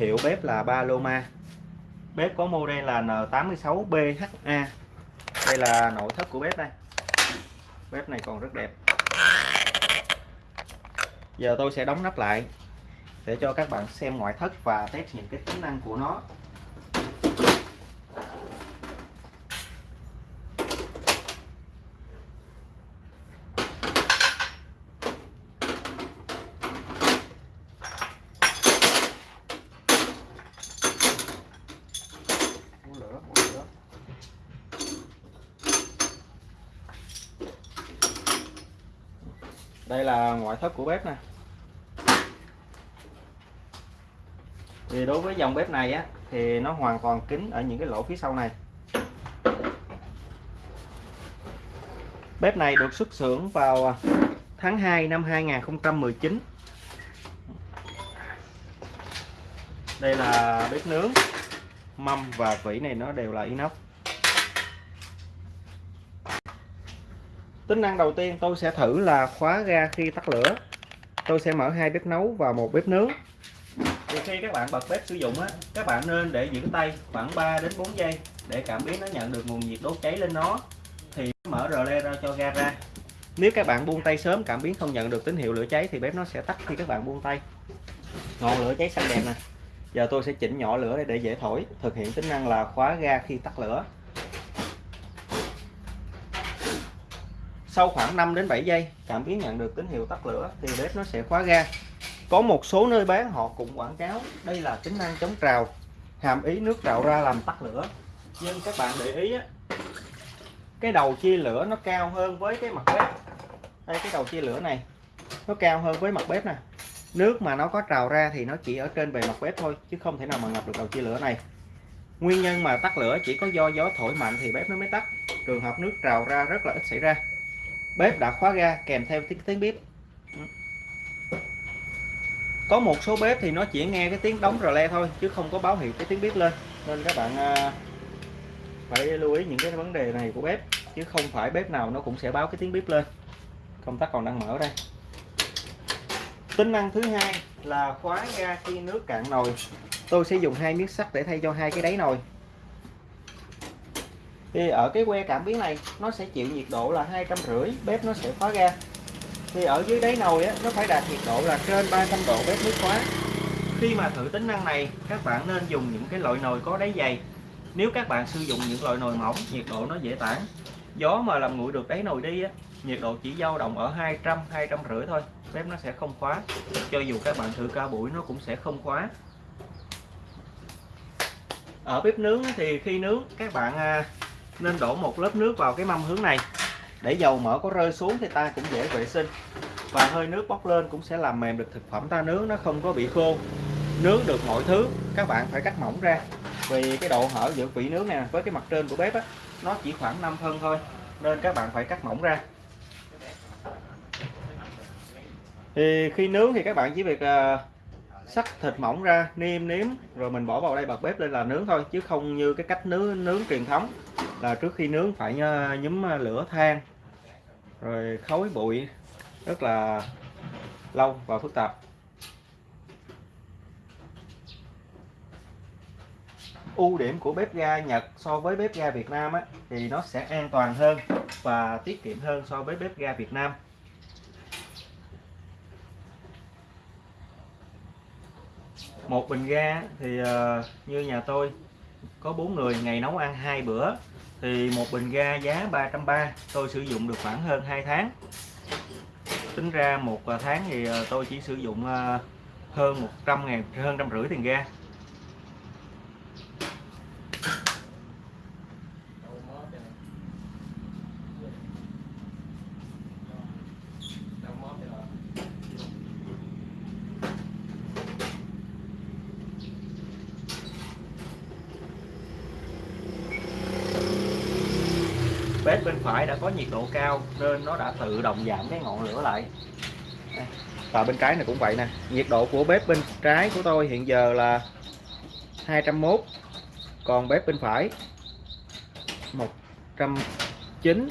hiệu bếp là Paloma bếp có model là N86BHA đây là nội thất của bếp đây. Bếp này còn rất đẹp. Giờ tôi sẽ đóng nắp lại để cho các bạn xem ngoại thất và test những cái tính năng của nó. Đây là ngoại thất của bếp nè. Thì đối với dòng bếp này á, thì nó hoàn toàn kín ở những cái lỗ phía sau này. Bếp này được xuất xưởng vào tháng 2 năm 2019 đây là bếp nướng, mâm và vỉ này nó đều là inox. Tính năng đầu tiên tôi sẽ thử là khóa ga khi tắt lửa. Tôi sẽ mở hai bếp nấu và một bếp nướng. Thì khi các bạn bật bếp sử dụng á các bạn nên để giữ tay khoảng 3 đến 4 giây để cảm biến nó nhận được nguồn nhiệt đốt cháy lên nó. Thì mở rờ le ra cho ga ra. Nếu các bạn buông tay sớm cảm biến không nhận được tín hiệu lửa cháy thì bếp nó sẽ tắt khi các bạn buông tay. Ngọn lửa cháy xanh đẹp nè. Giờ tôi sẽ chỉnh nhỏ lửa để dễ thổi. Thực hiện tính năng là khóa ga khi tắt lửa sau khoảng 5 đến 7 giây cảm biến nhận được tín hiệu tắt lửa thì bếp nó sẽ khóa ga. Có một số nơi bán họ cũng quảng cáo đây là tính năng chống trào hàm ý nước trào ra làm tắt lửa. Nhưng các bạn để ý á, cái đầu chia lửa nó cao hơn với cái mặt bếp. Đây cái đầu chia lửa này nó cao hơn với mặt bếp nè. Nước mà nó có trào ra thì nó chỉ ở trên bề mặt bếp thôi chứ không thể nào mà ngập được đầu chia lửa này. Nguyên nhân mà tắt lửa chỉ có do gió thổi mạnh thì bếp nó mới tắt. Trường hợp nước trào ra rất là ít xảy ra bếp đã khóa ga kèm theo tiếng tiếng bếp có một số bếp thì nó chỉ nghe cái tiếng đóng rờ le thôi, chứ không có báo hiệu cái tiếng bếp lên. Nên các bạn à, phải lưu ý những cái vấn đề này của bếp, chứ không phải bếp nào nó cũng sẽ báo cái tiếng bếp lên. Công tắc còn đang mở đây. Tính năng thứ hai là khóa ga khi nước cạn nồi. Tôi sẽ dùng hai miếng sắt để thay cho hai cái đáy nồi thì ở cái que cảm biến này nó sẽ chịu nhiệt độ là hai trăm rưỡi bếp nó sẽ khóa ga thì ở dưới đáy nồi á, nó phải đạt nhiệt độ là trên 300 độ bếp mới khóa khi mà thử tính năng này các bạn nên dùng những cái loại nồi có đáy dày. Nếu các bạn sử dụng những loại nồi mỏng nhiệt độ nó dễ tản. Gió mà làm nguội được đáy nồi đi á, nhiệt độ chỉ dao động ở 200 200 rưỡi thôi bếp nó sẽ không khóa. Cho dù các bạn thử cao bụi nó cũng sẽ không khóa. Ở bếp nướng thì khi nướng các bạn à, nên đổ một lớp nước vào cái mâm hướng này. Để dầu mỡ có rơi xuống thì ta cũng dễ vệ sinh. Và hơi nước bốc lên cũng sẽ làm mềm được thực phẩm ta nướng nó không có bị khô. Nướng được mọi thứ các bạn phải cắt mỏng ra. Vì cái độ hở giữa vị nướng này với cái mặt trên của bếp á, nó chỉ khoảng 5 phân thôi nên các bạn phải cắt mỏng ra. Thì khi nướng thì các bạn chỉ việc à, sắc thịt mỏng ra niêm nếm rồi mình bỏ vào đây bật bếp lên là nướng thôi chứ không như cái cách nướng nướng truyền thống là trước khi nướng phải nhúm à, lửa than rồi khói bụi rất là lâu và phức tạp. Ưu điểm của bếp ga Nhật so với bếp ga Việt Nam á, thì nó sẽ an toàn hơn và tiết kiệm hơn so với bếp ga Việt Nam. Một bình ga thì uh, như nhà tôi có bốn người ngày nấu ăn hai bữa. Thì một bình ga giá 330 tôi sử dụng được khoảng hơn 2 tháng. Tính ra một ờ, tháng thì ờ, tôi chỉ sử dụng hơn 100 ngàn hơn trăm rưỡi tiền ga bếp bên phải đã có nhiệt độ cao nên nó đã tự động giảm cái ngọn lửa lại. Và bên trái này cũng vậy nè. Nhiệt độ của bếp bên trái của tôi hiện giờ là 201 còn bếp bên phải 109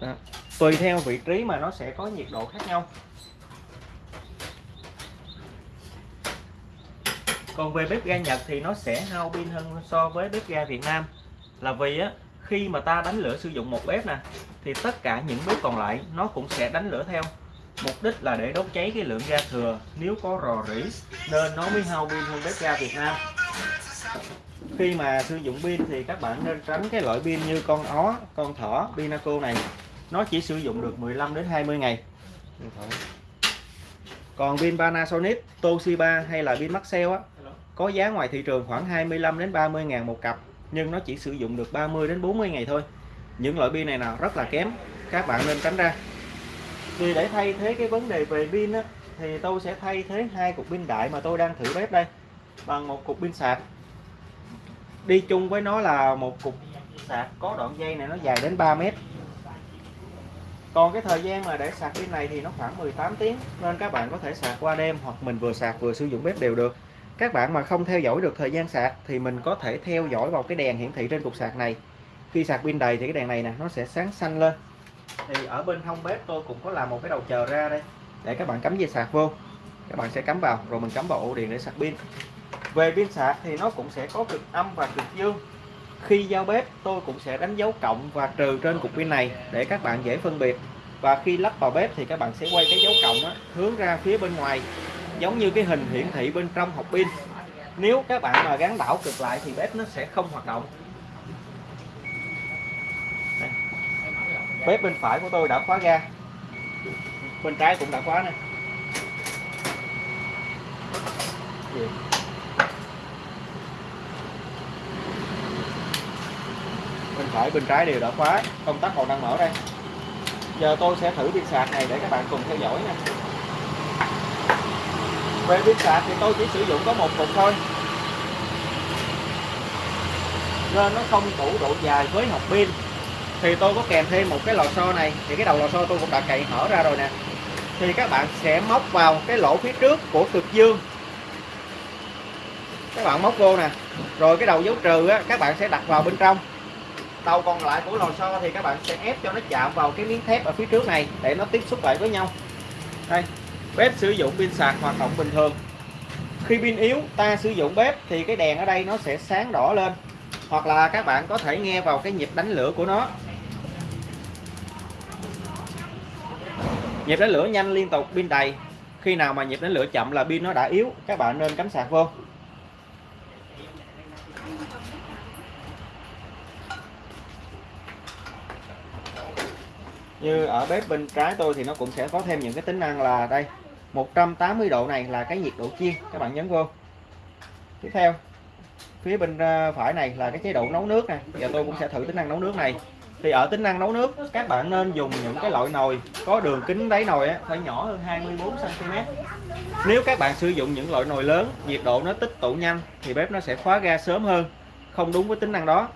Đó. tùy theo vị trí mà nó sẽ có nhiệt độ khác nhau. Còn về bếp ga Nhật thì nó sẽ hao pin hơn so với bếp ga Việt Nam. Là vì á khi mà ta đánh lửa sử dụng một bếp nè, thì tất cả những bếp còn lại nó cũng sẽ đánh lửa theo. Mục đích là để đốt cháy cái lượng ga thừa. Nếu có rò rỉ, nên nó mới hao pin hơn bếp ga Việt Nam. Khi mà sử dụng pin thì các bạn nên tránh cái loại pin như con ó, con thỏ, Pinaco này. Nó chỉ sử dụng được 15 đến 20 ngày. Còn pin Panasonic, Toshiba hay là pin Maxell á, có giá ngoài thị trường khoảng 25 đến 30 ngàn một cặp nhưng nó chỉ sử dụng được 30 đến 40 ngày thôi. Những loại pin này nào rất là kém. Các bạn nên tránh ra. Thì để thay thế cái vấn đề về pin á, thì tôi sẽ thay thế hai cục pin đại mà tôi đang thử bếp đây bằng một cục pin sạc. Đi chung với nó là một cục sạc có đoạn dây này nó dài đến 3 mét. Còn cái thời gian mà để sạc pin này thì nó khoảng 18 tiếng nên các bạn có thể sạc qua đêm hoặc mình vừa sạc vừa sử dụng bếp đều được các bạn mà không theo dõi được thời gian sạc thì mình có thể theo dõi vào cái đèn hiển thị trên cục sạc này. Khi sạc pin đầy thì cái đèn này nè nó sẽ sáng xanh lên. Thì ở bên hông bếp tôi cũng có làm một cái đầu chờ ra đây để các bạn cắm dây sạc vô. Các bạn sẽ cắm vào rồi mình cắm vào ổ điện để sạc pin. Về pin sạc thì nó cũng sẽ có cực âm và cực dương. Khi giao bếp tôi cũng sẽ đánh dấu cộng và trừ trên cục pin này để các bạn dễ phân biệt. Và khi lắp vào bếp thì các bạn sẽ quay cái dấu cộng đó, hướng ra phía bên ngoài giống như cái hình hiển thị bên trong hộp pin. Nếu các bạn mà gắn đảo cực lại thì bếp nó sẽ không hoạt động. Đây. bếp bên phải của tôi đã khóa ga. Bên trái cũng đã khóa nè. Bên phải, bên trái đều đã khóa. Công tắc còn đang mở đây. Giờ tôi sẽ thử pin sạc này để các bạn cùng theo dõi nha về pin sạc thì tôi chỉ sử dụng có một cục thôi. Nên nó không đủ độ dài với hộp pin. Thì tôi có kèm thêm một cái lò xo này. Thì cái đầu lò xo tôi cũng đã cậy hở ra rồi nè. Thì các bạn sẽ móc vào cái lỗ phía trước của cực dương. Các bạn móc vô nè. Rồi cái đầu dấu trừ á, các bạn sẽ đặt vào bên trong. Đầu còn lại của lò xo thì các bạn sẽ ép cho nó chạm vào cái miếng thép ở phía trước này để nó tiếp xúc lại với nhau. Đây bếp sử dụng pin sạc hoạt động bình thường. Khi pin yếu, ta sử dụng bếp thì cái đèn ở đây nó sẽ sáng đỏ lên. Hoặc là các bạn có thể nghe vào cái nhịp đánh lửa của nó. Nhịp đánh lửa nhanh liên tục, pin đầy. Khi nào mà nhịp đánh lửa chậm là pin nó đã yếu, các bạn nên cắm sạc vô. Như ở bếp bên trái tôi thì nó cũng sẽ có thêm những cái tính năng là đây 180 độ này là cái nhiệt độ chiên các bạn nhấn vô. Tiếp theo phía bên ờ, phải này là cái chế độ nấu nước nè giờ tôi cũng sẽ thử tính năng nấu nước này. Thì ở tính năng nấu nước các bạn nên dùng những cái loại nồi có đường kính đáy nồi á, phải nhỏ hơn 24 cm nếu các bạn sử dụng những loại nồi lớn nhiệt độ nó tích tụ nhanh thì bếp nó sẽ khóa ga sớm hơn. Không đúng với tính năng đó.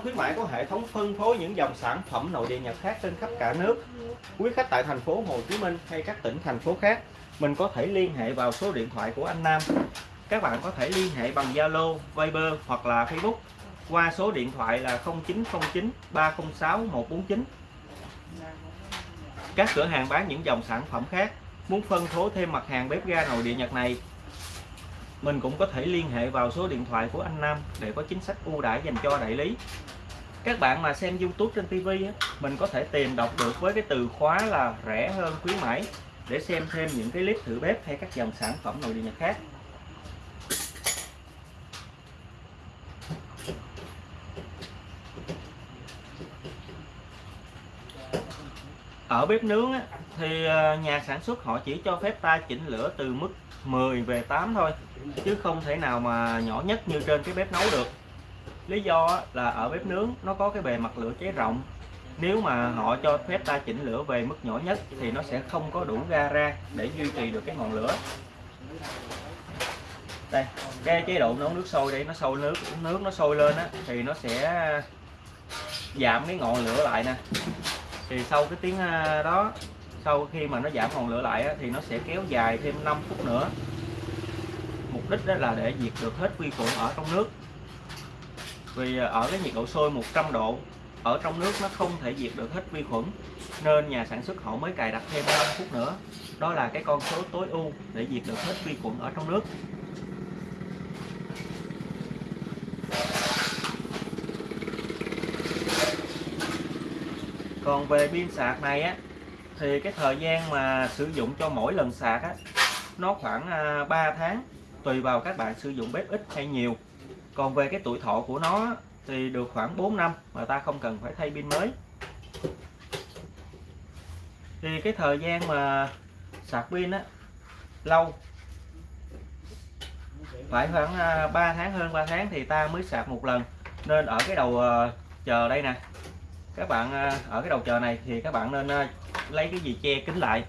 Rẻ khuyến mãi có hệ thống phân phối những dòng sản phẩm nội địa Nhật khác trên khắp cả nước. Quý khách tại thành phố Hồ Chí Minh hay các tỉnh thành phố khác, mình có thể liên hệ vào số điện thoại của anh Nam. Các bạn có thể liên hệ bằng Zalo, Viber hoặc là Facebook qua số điện thoại là 0909 306 149. Các cửa hàng bán những dòng sản phẩm khác muốn phân phối thêm mặt hàng bếp ga nội địa Nhật này mình cũng có thể liên hệ vào số điện thoại của anh Nam để có chính sách ưu đãi dành cho đại lý. Các bạn mà xem YouTube trên TV mình có thể tìm đọc được với cái từ khóa là rẻ hơn khuyến mãi để xem thêm những cái clip thử bếp hay các dòng sản phẩm nội địa Nhật khác. Ở bếp nướng á, thì ờ, nhà sản xuất họ chỉ cho phép ta chỉnh lửa từ mức 10 về 8 thôi, chứ không thể nào mà nhỏ nhất như trên cái bếp nấu được. Lý do là ở bếp nướng nó có cái bề mặt lửa cháy rộng. Nếu mà họ cho phép ta chỉnh lửa về mức nhỏ nhất thì nó sẽ không có đủ ga ra để duy trì được cái ngọn lửa. Đây, cái chế độ nấu nước sôi đây, nó sôi nước nước nó sôi lên á thì nó sẽ giảm cái ngọn lửa lại nè. Thì sau cái tiếng ờ, đó sau khi mà nó giảm ngọn lửa lại á, thì nó sẽ kéo dài thêm 5 phút nữa. Mục đích đó là để diệt được hết vi khuẩn ở trong nước. Vì à, ở cái nhiệt độ sôi 100 độ ở trong nước nó không thể diệt được hết vi khuẩn nên nhà sản xuất họ mới cài đặt thêm 5 phút nữa. Đó là cái con số tối ưu để diệt được hết vi khuẩn ở trong nước. Còn về pin sạc này á thì cái thời gian mà sử dụng cho mỗi lần sạc á, nó khoảng à, 3 tháng, tùy vào các bạn sử dụng bếp ít hay nhiều. Còn về cái tuổi thọ của nó thì được khoảng 4 năm mà ta không cần phải thay pin mới. Thì cái thời gian mà sạc pin á, lâu. Phải khoảng à, 3 tháng hơn 3 tháng thì ta mới sạc một lần. Nên ở cái đầu ờ, chờ đây nè. Các bạn à, ở cái đầu chờ này thì các bạn nên lấy cái gì che kín lại.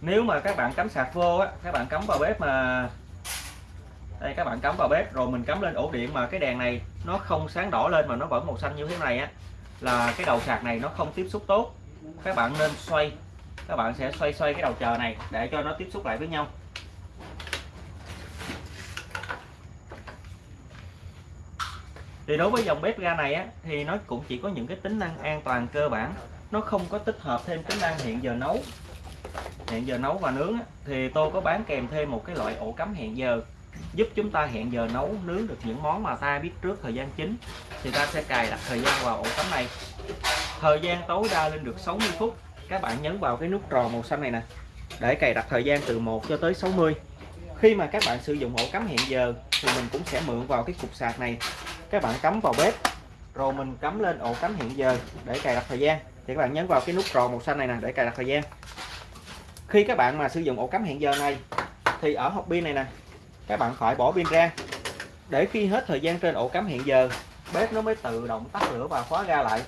Nếu mà các bạn cắm sạc vô á, các bạn cắm vào bếp mà, đây, các bạn cắm vào bếp rồi mình cắm lên ổ điện mà cái đèn này nó không sáng đỏ lên mà nó vẫn màu xanh như thế này á, là cái đầu sạc này nó không tiếp xúc tốt. Các bạn nên xoay, các bạn sẽ xoay xoay cái đầu chờ này để cho nó tiếp xúc lại với nhau. Thì đối với dòng bếp ga này á, thì nó cũng chỉ có những cái tính năng an toàn cơ bản nó không có tích hợp thêm tính năng hẹn giờ nấu. Hẹn giờ nấu và nướng thì tôi có bán kèm thêm một cái loại ổ cắm hẹn giờ, giúp chúng ta hẹn giờ nấu, nướng được những món mà ta biết trước thời gian chính. Thì ta sẽ cài đặt thời gian vào ổ cắm này. Thời gian tối đa lên được 60 phút. Các bạn nhấn vào cái nút tròn màu xanh này nè. Để cài đặt thời gian từ 1 cho tới 60 khi mà các bạn sử dụng ổ cắm hẹn giờ, thì mình cũng sẽ mượn vào cái cục sạc này. Các bạn cắm vào bếp, rồi mình cắm lên ổ cắm hẹn giờ để cài đặt thời gian thì các bạn nhấn vào cái nút tròn màu xanh này nè để cài đặt thời gian. Khi các bạn mà sử dụng ổ cắm hẹn giờ này, thì ở hộp pin này nè, các bạn phải bỏ pin ra. Để khi hết thời gian trên ổ cắm hẹn giờ, bếp nó mới tự động tắt lửa và khóa ga lại.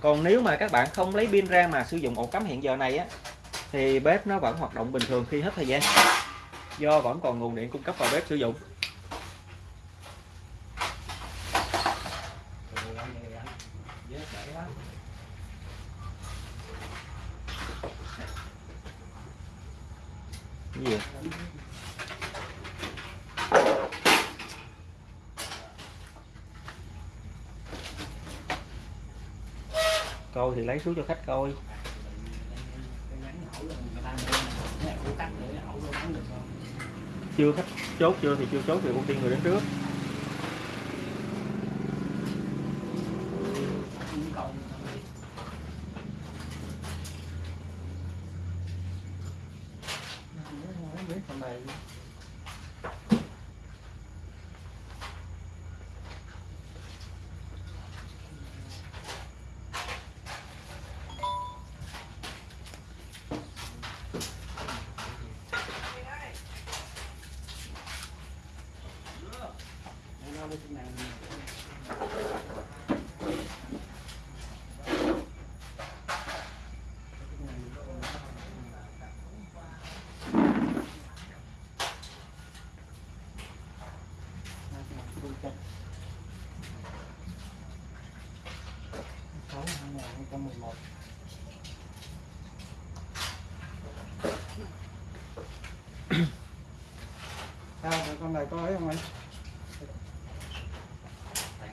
Còn nếu mà các bạn không lấy pin ra mà sử dụng ổ cắm hẹn giờ này á, thì bếp nó vẫn hoạt động bình thường khi hết thời gian. Do vẫn còn nguồn điện cung cấp vào bếp sử dụng cái Dạ. gì câu thì lấy xuống cho khách coi. Chưa khách chốt chưa thì chưa chốt thì ưu tiên người đến trước. 哎，好嘞。Con này có ấy không anh?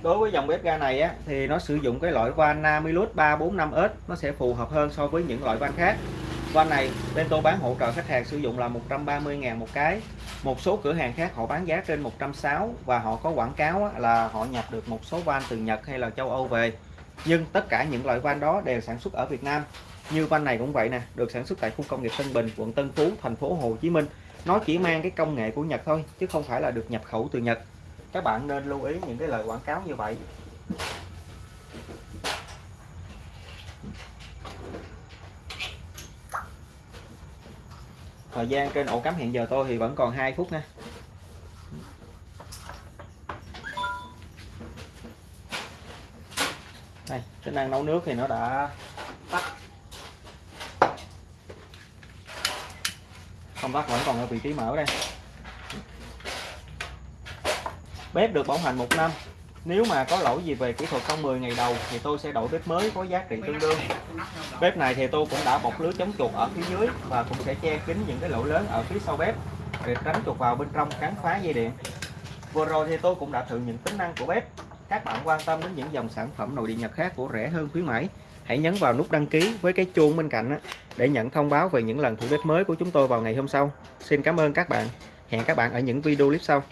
Đối với dòng bếp ga này á, thì nó sử dụng cái loại van Namilus 345S nó sẽ phù hợp hơn so với những loại van khác. Van này bên tôi bán hỗ trợ khách hàng sử dụng là 130.000 một cái. Một số cửa hàng khác họ bán giá trên 160 và họ có quảng cáo á, là họ nhập được một số van từ Nhật hay là châu Âu về. Nhưng tất cả những loại van đó đều sản xuất ở Việt Nam. Như van này cũng vậy nè được sản xuất tại khu công nghiệp Tân Bình quận Tân Phú thành phố Hồ Chí Minh nó chỉ mang cái công nghệ của Nhật thôi, chứ không phải là được nhập khẩu từ Nhật. Các bạn nên lưu ý những cái lời quảng cáo như vậy. Thời gian trên ổ cắm hiện giờ tôi thì vẫn còn 2 phút nha. Đây, tính năng nấu nước thì nó đã công tắc vẫn còn ở vị trí mở đây. Bếp được bảo hành một năm. Nếu mà có lỗi gì về kỹ thuật trong 10 ngày đầu thì tôi sẽ đổi bếp mới có giá trị tương đương. Bếp này thì tôi cũng đã bọc lưới chống chuột ở phía dưới và cũng sẽ che kín những cái lỗ lớn ở phía sau bếp để tránh chuột vào bên trong cắn phá dây điện. Vừa rồi thì tôi cũng đã thử những tính năng của bếp. Các bạn quan tâm đến những dòng sản phẩm nội địa nhật khác của rẻ hơn khuyến mãi hãy nhấn vào nút đăng ký với cái chuông bên cạnh để nhận thông báo về những lần thử bếp mới của chúng tôi vào ngày hôm sau. Xin cảm ơn các bạn. Hẹn các bạn ở những video clip sau.